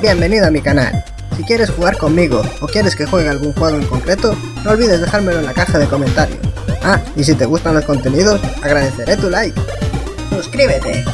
Bienvenido a mi canal. Si quieres jugar conmigo o quieres que juegue algún juego en concreto, no olvides dejármelo en la caja de comentarios. Ah, y si te gustan los contenidos, agradeceré tu like. ¡Suscríbete!